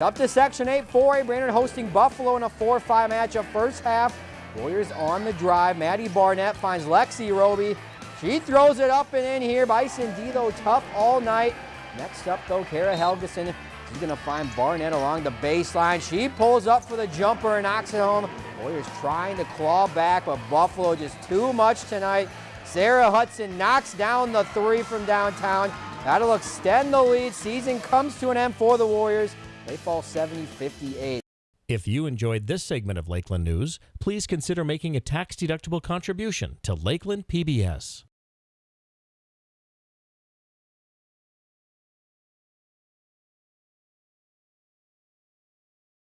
Up to Section 8 4A, Brainerd hosting Buffalo in a 4-5 matchup first half. Warriors on the drive. Maddie Barnett finds Lexi Roby. She throws it up and in here. Bison D, though, tough all night. Next up, though, Kara Helgeson. She's going to find Barnett along the baseline. She pulls up for the jumper and knocks it home. Warriors trying to claw back, but Buffalo just too much tonight. Sarah Hudson knocks down the three from downtown. That'll extend the lead. Season comes to an end for the Warriors. They fall 70-58. If you enjoyed this segment of Lakeland News, please consider making a tax-deductible contribution to Lakeland PBS.